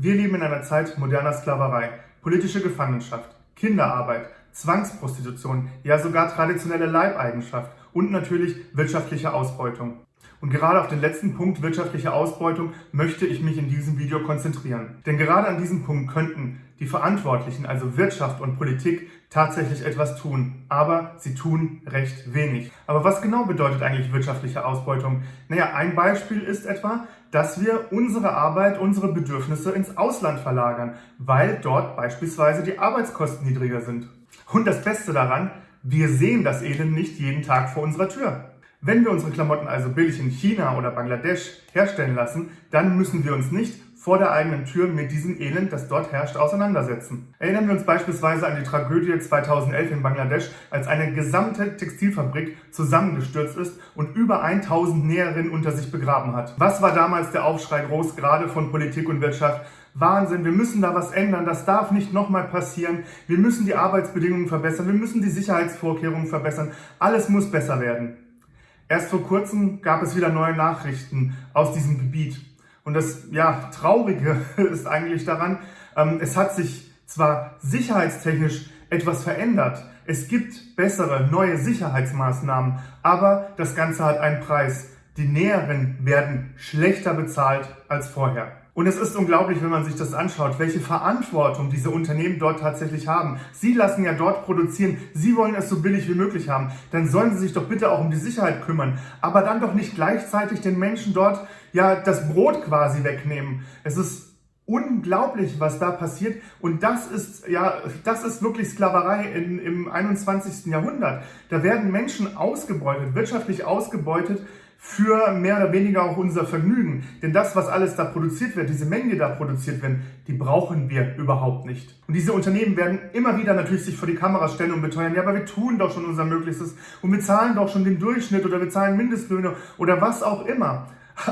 Wir leben in einer Zeit moderner Sklaverei, politische Gefangenschaft, Kinderarbeit, Zwangsprostitution, ja sogar traditionelle Leibeigenschaft und natürlich wirtschaftliche Ausbeutung. Und gerade auf den letzten Punkt wirtschaftliche Ausbeutung möchte ich mich in diesem Video konzentrieren. Denn gerade an diesem Punkt könnten die Verantwortlichen, also Wirtschaft und Politik, tatsächlich etwas tun. Aber sie tun recht wenig. Aber was genau bedeutet eigentlich wirtschaftliche Ausbeutung? Naja, ein Beispiel ist etwa, dass wir unsere Arbeit, unsere Bedürfnisse ins Ausland verlagern, weil dort beispielsweise die Arbeitskosten niedriger sind. Und das Beste daran, wir sehen das Elend nicht jeden Tag vor unserer Tür. Wenn wir unsere Klamotten also billig in China oder Bangladesch herstellen lassen, dann müssen wir uns nicht vor der eigenen Tür mit diesem Elend, das dort herrscht, auseinandersetzen. Erinnern wir uns beispielsweise an die Tragödie 2011 in Bangladesch, als eine gesamte Textilfabrik zusammengestürzt ist und über 1000 Näherinnen unter sich begraben hat. Was war damals der Aufschrei groß, gerade von Politik und Wirtschaft? Wahnsinn, wir müssen da was ändern, das darf nicht nochmal passieren. Wir müssen die Arbeitsbedingungen verbessern, wir müssen die Sicherheitsvorkehrungen verbessern. Alles muss besser werden. Erst vor kurzem gab es wieder neue Nachrichten aus diesem Gebiet. Und das ja, Traurige ist eigentlich daran, ähm, es hat sich zwar sicherheitstechnisch etwas verändert, es gibt bessere, neue Sicherheitsmaßnahmen, aber das Ganze hat einen Preis. Die Näheren werden schlechter bezahlt als vorher. Und es ist unglaublich, wenn man sich das anschaut, welche Verantwortung diese Unternehmen dort tatsächlich haben. Sie lassen ja dort produzieren, sie wollen es so billig wie möglich haben. Dann sollen sie sich doch bitte auch um die Sicherheit kümmern. Aber dann doch nicht gleichzeitig den Menschen dort ja das Brot quasi wegnehmen. Es ist unglaublich, was da passiert. Und das ist, ja, das ist wirklich Sklaverei in, im 21. Jahrhundert. Da werden Menschen ausgebeutet, wirtschaftlich ausgebeutet, für mehr oder weniger auch unser Vergnügen. Denn das, was alles da produziert wird, diese Mengen, die da produziert werden, die brauchen wir überhaupt nicht. Und diese Unternehmen werden immer wieder natürlich sich vor die Kamera stellen und beteuern, ja, aber wir tun doch schon unser Möglichstes und wir zahlen doch schon den Durchschnitt oder wir zahlen Mindestlöhne oder was auch immer.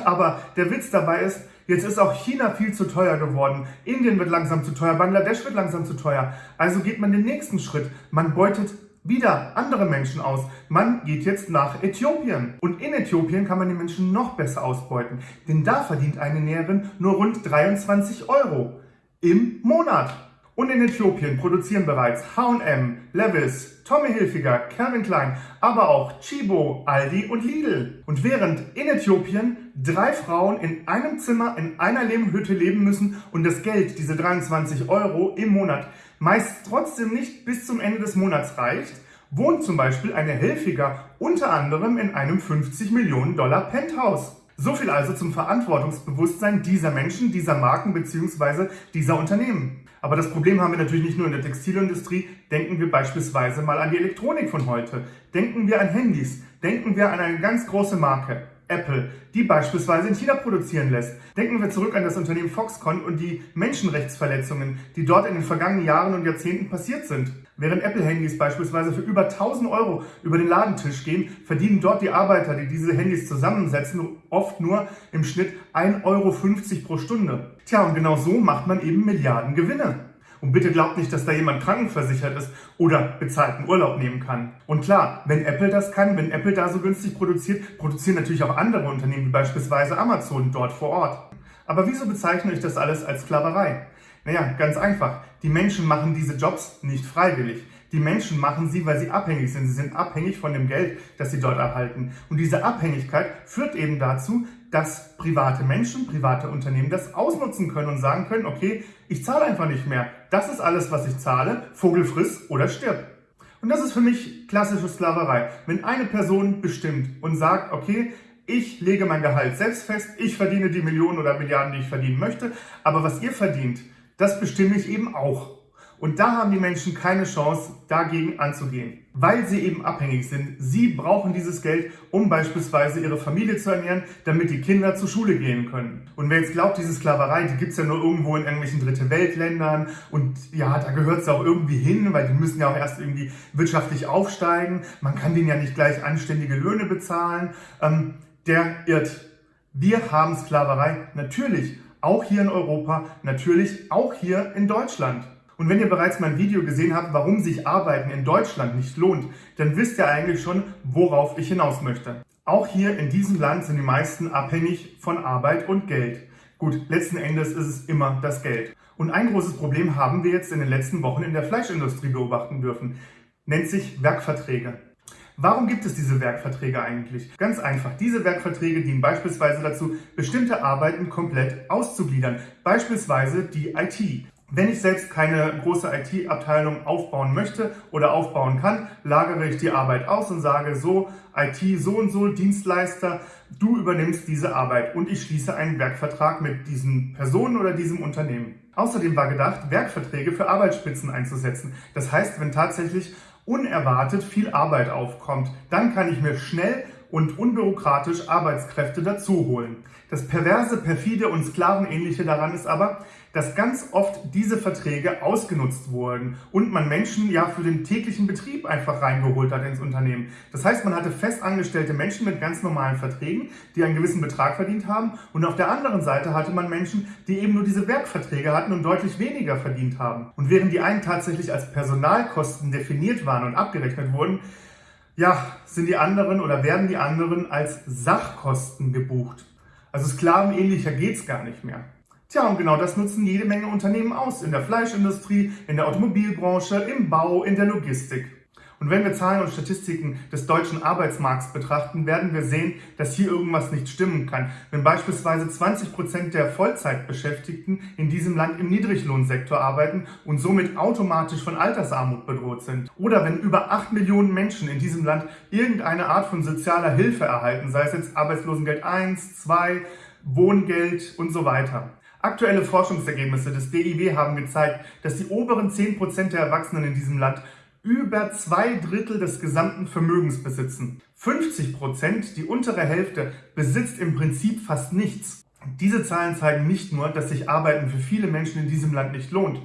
Aber der Witz dabei ist, Jetzt ist auch China viel zu teuer geworden. Indien wird langsam zu teuer. Bangladesch wird langsam zu teuer. Also geht man den nächsten Schritt. Man beutet wieder andere Menschen aus. Man geht jetzt nach Äthiopien. Und in Äthiopien kann man die Menschen noch besser ausbeuten. Denn da verdient eine Näherin nur rund 23 Euro im Monat. Und in Äthiopien produzieren bereits H&M, Levis, Tommy Hilfiger, Calvin Klein, aber auch Chibo, Aldi und Lidl. Und während in Äthiopien drei Frauen in einem Zimmer in einer Lehmhütte leben müssen und das Geld, diese 23 Euro im Monat, meist trotzdem nicht bis zum Ende des Monats reicht, wohnt zum Beispiel eine Helfiger unter anderem in einem 50 Millionen Dollar Penthouse. So viel also zum Verantwortungsbewusstsein dieser Menschen, dieser Marken bzw. dieser Unternehmen. Aber das Problem haben wir natürlich nicht nur in der Textilindustrie. Denken wir beispielsweise mal an die Elektronik von heute. Denken wir an Handys. Denken wir an eine ganz große Marke. Apple, die beispielsweise in China produzieren lässt. Denken wir zurück an das Unternehmen Foxconn und die Menschenrechtsverletzungen, die dort in den vergangenen Jahren und Jahrzehnten passiert sind. Während Apple-Handys beispielsweise für über 1000 Euro über den Ladentisch gehen, verdienen dort die Arbeiter, die diese Handys zusammensetzen, oft nur im Schnitt 1,50 Euro pro Stunde. Tja, und genau so macht man eben Milliarden Gewinne. Und bitte glaubt nicht, dass da jemand krankenversichert ist oder bezahlten Urlaub nehmen kann. Und klar, wenn Apple das kann, wenn Apple da so günstig produziert, produzieren natürlich auch andere Unternehmen, wie beispielsweise Amazon dort vor Ort. Aber wieso bezeichne ich das alles als Sklaverei? Naja, ganz einfach. Die Menschen machen diese Jobs nicht freiwillig. Die Menschen machen sie, weil sie abhängig sind. Sie sind abhängig von dem Geld, das sie dort erhalten. Und diese Abhängigkeit führt eben dazu, dass private Menschen, private Unternehmen das ausnutzen können und sagen können, okay, ich zahle einfach nicht mehr. Das ist alles, was ich zahle. Vogel friss oder stirb. Und das ist für mich klassische Sklaverei. Wenn eine Person bestimmt und sagt, okay, ich lege mein Gehalt selbst fest, ich verdiene die Millionen oder Milliarden, die ich verdienen möchte, aber was ihr verdient, das bestimme ich eben auch. Und da haben die Menschen keine Chance, dagegen anzugehen, weil sie eben abhängig sind. Sie brauchen dieses Geld, um beispielsweise ihre Familie zu ernähren, damit die Kinder zur Schule gehen können. Und wer jetzt glaubt, diese Sklaverei, die gibt's ja nur irgendwo in irgendwelchen Dritte Weltländern und ja, da gehört es auch irgendwie hin, weil die müssen ja auch erst irgendwie wirtschaftlich aufsteigen. Man kann denen ja nicht gleich anständige Löhne bezahlen. Ähm, der irrt. Wir haben Sklaverei natürlich auch hier in Europa, natürlich auch hier in Deutschland. Und wenn ihr bereits mein Video gesehen habt, warum sich Arbeiten in Deutschland nicht lohnt, dann wisst ihr eigentlich schon, worauf ich hinaus möchte. Auch hier in diesem Land sind die meisten abhängig von Arbeit und Geld. Gut, letzten Endes ist es immer das Geld. Und ein großes Problem haben wir jetzt in den letzten Wochen in der Fleischindustrie beobachten dürfen. Nennt sich Werkverträge. Warum gibt es diese Werkverträge eigentlich? Ganz einfach. Diese Werkverträge dienen beispielsweise dazu, bestimmte Arbeiten komplett auszugliedern. Beispielsweise die IT. Wenn ich selbst keine große IT-Abteilung aufbauen möchte oder aufbauen kann, lagere ich die Arbeit aus und sage so, IT so und so, Dienstleister, du übernimmst diese Arbeit und ich schließe einen Werkvertrag mit diesen Personen oder diesem Unternehmen. Außerdem war gedacht, Werkverträge für Arbeitsspitzen einzusetzen. Das heißt, wenn tatsächlich unerwartet viel Arbeit aufkommt, dann kann ich mir schnell und unbürokratisch Arbeitskräfte dazu holen. Das perverse, perfide und sklavenähnliche daran ist aber, dass ganz oft diese Verträge ausgenutzt wurden und man Menschen ja für den täglichen Betrieb einfach reingeholt hat ins Unternehmen. Das heißt, man hatte festangestellte Menschen mit ganz normalen Verträgen, die einen gewissen Betrag verdient haben und auf der anderen Seite hatte man Menschen, die eben nur diese Werkverträge hatten und deutlich weniger verdient haben. Und während die einen tatsächlich als Personalkosten definiert waren und abgerechnet wurden, ja, sind die anderen oder werden die anderen als Sachkosten gebucht. Also sklavenähnlicher geht's gar nicht mehr. Tja, und genau das nutzen jede Menge Unternehmen aus. In der Fleischindustrie, in der Automobilbranche, im Bau, in der Logistik. Und wenn wir Zahlen und Statistiken des deutschen Arbeitsmarkts betrachten, werden wir sehen, dass hier irgendwas nicht stimmen kann. Wenn beispielsweise 20 Prozent der Vollzeitbeschäftigten in diesem Land im Niedriglohnsektor arbeiten und somit automatisch von Altersarmut bedroht sind. Oder wenn über 8 Millionen Menschen in diesem Land irgendeine Art von sozialer Hilfe erhalten, sei es jetzt Arbeitslosengeld 1, 2, Wohngeld und so weiter. Aktuelle Forschungsergebnisse des DIW haben gezeigt, dass die oberen 10% der Erwachsenen in diesem Land über zwei Drittel des gesamten Vermögens besitzen. 50%, die untere Hälfte, besitzt im Prinzip fast nichts. Diese Zahlen zeigen nicht nur, dass sich Arbeiten für viele Menschen in diesem Land nicht lohnt.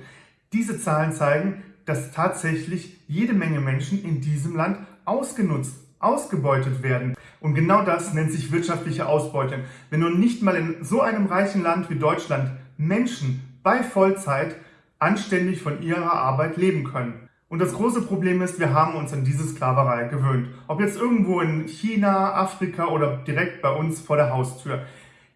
Diese Zahlen zeigen, dass tatsächlich jede Menge Menschen in diesem Land ausgenutzt, ausgebeutet werden. Und genau das nennt sich wirtschaftliche Ausbeutung. Wenn nun nicht mal in so einem reichen Land wie Deutschland Menschen bei Vollzeit anständig von ihrer Arbeit leben können. Und das große Problem ist, wir haben uns an diese Sklaverei gewöhnt. Ob jetzt irgendwo in China, Afrika oder direkt bei uns vor der Haustür.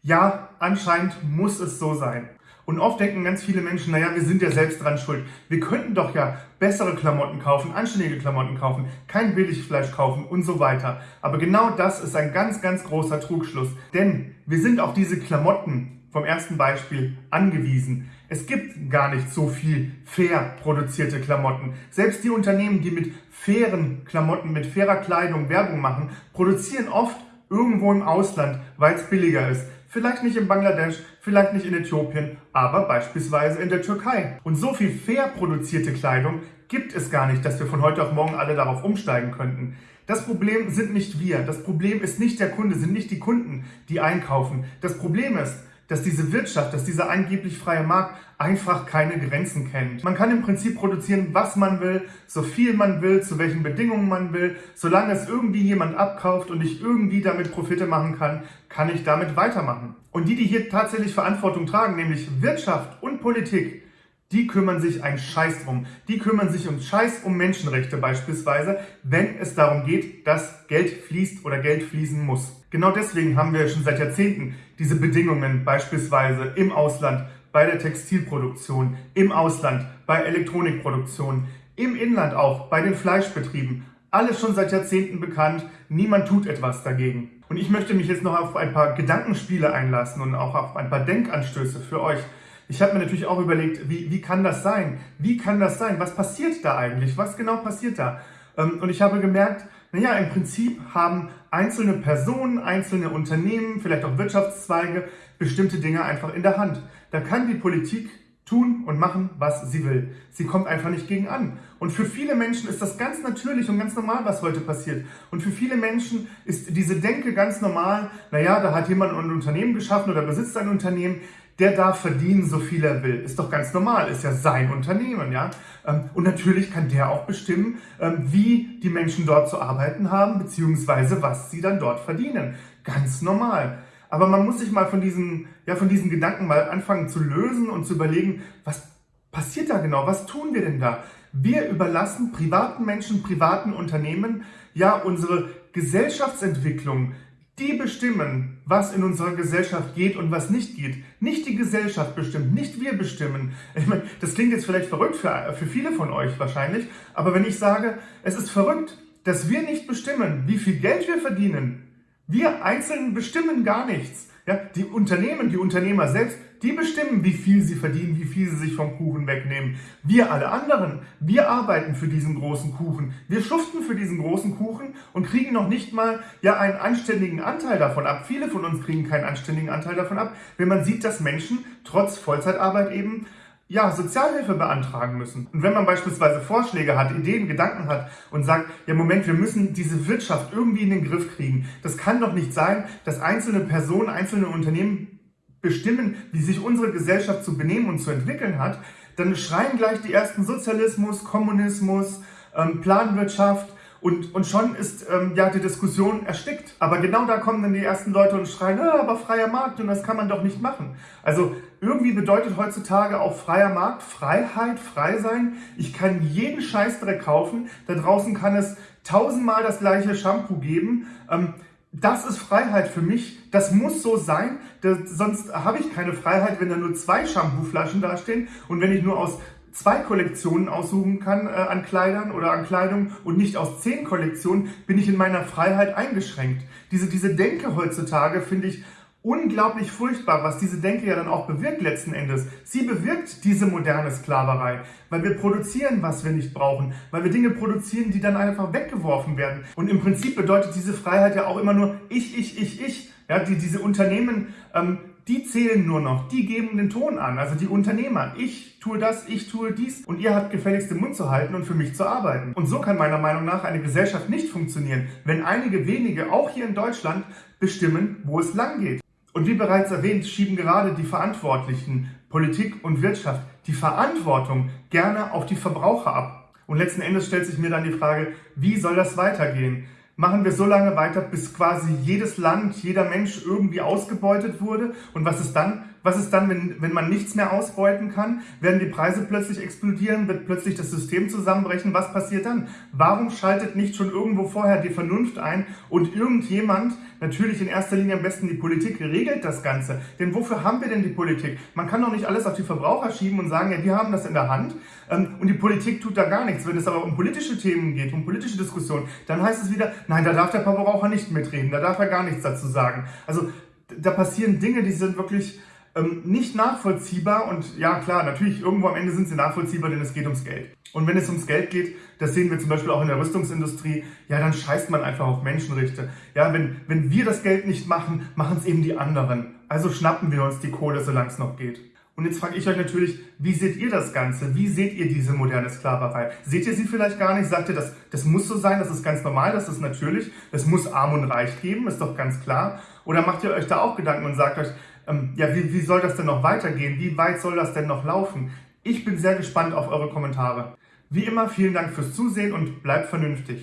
Ja, anscheinend muss es so sein. Und oft denken ganz viele Menschen, naja, wir sind ja selbst dran schuld. Wir könnten doch ja bessere Klamotten kaufen, anständige Klamotten kaufen, kein Billigfleisch kaufen und so weiter. Aber genau das ist ein ganz, ganz großer Trugschluss. Denn wir sind auf diese Klamotten vom ersten Beispiel angewiesen. Es gibt gar nicht so viel fair produzierte Klamotten. Selbst die Unternehmen, die mit fairen Klamotten, mit fairer Kleidung Werbung machen, produzieren oft irgendwo im Ausland, weil es billiger ist. Vielleicht nicht in Bangladesch, vielleicht nicht in Äthiopien, aber beispielsweise in der Türkei. Und so viel fair produzierte Kleidung gibt es gar nicht, dass wir von heute auf morgen alle darauf umsteigen könnten. Das Problem sind nicht wir. Das Problem ist nicht der Kunde, sind nicht die Kunden, die einkaufen. Das Problem ist, dass diese Wirtschaft, dass dieser angeblich freie Markt einfach keine Grenzen kennt. Man kann im Prinzip produzieren, was man will, so viel man will, zu welchen Bedingungen man will. Solange es irgendwie jemand abkauft und ich irgendwie damit Profite machen kann, kann ich damit weitermachen. Und die, die hier tatsächlich Verantwortung tragen, nämlich Wirtschaft und Politik, die kümmern sich ein Scheiß drum. Die kümmern sich um Scheiß um Menschenrechte beispielsweise, wenn es darum geht, dass Geld fließt oder Geld fließen muss. Genau deswegen haben wir schon seit Jahrzehnten diese Bedingungen beispielsweise im Ausland bei der Textilproduktion, im Ausland bei Elektronikproduktion, im Inland auch bei den Fleischbetrieben. Alles schon seit Jahrzehnten bekannt, niemand tut etwas dagegen. Und ich möchte mich jetzt noch auf ein paar Gedankenspiele einlassen und auch auf ein paar Denkanstöße für euch. Ich habe mir natürlich auch überlegt, wie, wie kann das sein? Wie kann das sein? Was passiert da eigentlich? Was genau passiert da? Ähm, und ich habe gemerkt, naja, im Prinzip haben einzelne Personen, einzelne Unternehmen, vielleicht auch Wirtschaftszweige bestimmte Dinge einfach in der Hand. Da kann die Politik tun und machen, was sie will. Sie kommt einfach nicht gegen an. Und für viele Menschen ist das ganz natürlich und ganz normal, was heute passiert. Und für viele Menschen ist diese Denke ganz normal, naja, da hat jemand ein Unternehmen geschaffen oder besitzt ein Unternehmen, der darf verdienen, so viel er will. Ist doch ganz normal, ist ja sein Unternehmen, ja. Ähm, und natürlich kann der auch bestimmen, ähm, wie die Menschen dort zu arbeiten haben, beziehungsweise was sie dann dort verdienen. Ganz normal. Aber man muss sich mal von diesen, ja, von diesen Gedanken mal anfangen zu lösen und zu überlegen, was passiert da genau? Was tun wir denn da? Wir überlassen privaten Menschen, privaten Unternehmen ja unsere Gesellschaftsentwicklung, die bestimmen, was in unserer Gesellschaft geht und was nicht geht. Nicht die Gesellschaft bestimmt, nicht wir bestimmen. Ich meine, das klingt jetzt vielleicht verrückt für, für viele von euch wahrscheinlich, aber wenn ich sage, es ist verrückt, dass wir nicht bestimmen, wie viel Geld wir verdienen, wir Einzelnen bestimmen gar nichts. Ja, die Unternehmen, die Unternehmer selbst, die bestimmen, wie viel sie verdienen, wie viel sie sich vom Kuchen wegnehmen. Wir alle anderen, wir arbeiten für diesen großen Kuchen. Wir schuften für diesen großen Kuchen und kriegen noch nicht mal ja einen anständigen Anteil davon ab. Viele von uns kriegen keinen anständigen Anteil davon ab, wenn man sieht, dass Menschen trotz Vollzeitarbeit eben ja, Sozialhilfe beantragen müssen. Und wenn man beispielsweise Vorschläge hat, Ideen, Gedanken hat und sagt, ja Moment, wir müssen diese Wirtschaft irgendwie in den Griff kriegen. Das kann doch nicht sein, dass einzelne Personen, einzelne Unternehmen bestimmen, wie sich unsere Gesellschaft zu benehmen und zu entwickeln hat, dann schreien gleich die ersten Sozialismus, Kommunismus, ähm, Planwirtschaft, und, und schon ist ähm, ja die Diskussion erstickt. Aber genau da kommen dann die ersten Leute und schreien, ah, aber freier Markt und das kann man doch nicht machen. Also irgendwie bedeutet heutzutage auch freier Markt Freiheit, frei sein. Ich kann jeden Scheißdreck kaufen. Da draußen kann es tausendmal das gleiche Shampoo geben. Ähm, das ist Freiheit für mich. Das muss so sein. Das, sonst habe ich keine Freiheit, wenn da nur zwei Shampooflaschen dastehen und wenn ich nur aus zwei Kollektionen aussuchen kann äh, an Kleidern oder an Kleidung und nicht aus zehn Kollektionen, bin ich in meiner Freiheit eingeschränkt. Diese, diese Denke heutzutage finde ich unglaublich furchtbar, was diese Denke ja dann auch bewirkt letzten Endes. Sie bewirkt diese moderne Sklaverei, weil wir produzieren, was wir nicht brauchen, weil wir Dinge produzieren, die dann einfach weggeworfen werden. Und im Prinzip bedeutet diese Freiheit ja auch immer nur ich, ich, ich, ich. Ja, die, diese Unternehmen ähm, die zählen nur noch, die geben den Ton an, also die Unternehmer. Ich tue das, ich tue dies und ihr habt gefälligst den Mund zu halten und für mich zu arbeiten. Und so kann meiner Meinung nach eine Gesellschaft nicht funktionieren, wenn einige wenige, auch hier in Deutschland, bestimmen, wo es lang geht. Und wie bereits erwähnt, schieben gerade die Verantwortlichen, Politik und Wirtschaft, die Verantwortung gerne auf die Verbraucher ab. Und letzten Endes stellt sich mir dann die Frage, wie soll das weitergehen? Machen wir so lange weiter, bis quasi jedes Land, jeder Mensch irgendwie ausgebeutet wurde. Und was ist dann? Was ist dann, wenn, wenn man nichts mehr ausbeuten kann? Werden die Preise plötzlich explodieren? Wird plötzlich das System zusammenbrechen? Was passiert dann? Warum schaltet nicht schon irgendwo vorher die Vernunft ein und irgendjemand, natürlich in erster Linie am besten die Politik, regelt das Ganze? Denn wofür haben wir denn die Politik? Man kann doch nicht alles auf die Verbraucher schieben und sagen, ja, die haben das in der Hand ähm, und die Politik tut da gar nichts. Wenn es aber um politische Themen geht, um politische Diskussionen, dann heißt es wieder, nein, da darf der Verbraucher nicht mitreden, da darf er gar nichts dazu sagen. Also da passieren Dinge, die sind wirklich ähm, nicht nachvollziehbar und ja klar, natürlich irgendwo am Ende sind sie nachvollziehbar, denn es geht ums Geld. Und wenn es ums Geld geht, das sehen wir zum Beispiel auch in der Rüstungsindustrie, ja, dann scheißt man einfach auf Menschenrechte. Ja, wenn, wenn wir das Geld nicht machen, machen es eben die anderen. Also schnappen wir uns die Kohle, solange es noch geht. Und jetzt frage ich euch natürlich, wie seht ihr das Ganze? Wie seht ihr diese moderne Sklaverei? Seht ihr sie vielleicht gar nicht? Sagt ihr, das, das muss so sein, das ist ganz normal, das ist natürlich, es muss arm und reich geben, ist doch ganz klar. Oder macht ihr euch da auch Gedanken und sagt euch, ähm, ja, wie, wie soll das denn noch weitergehen? Wie weit soll das denn noch laufen? Ich bin sehr gespannt auf eure Kommentare. Wie immer, vielen Dank fürs Zusehen und bleibt vernünftig.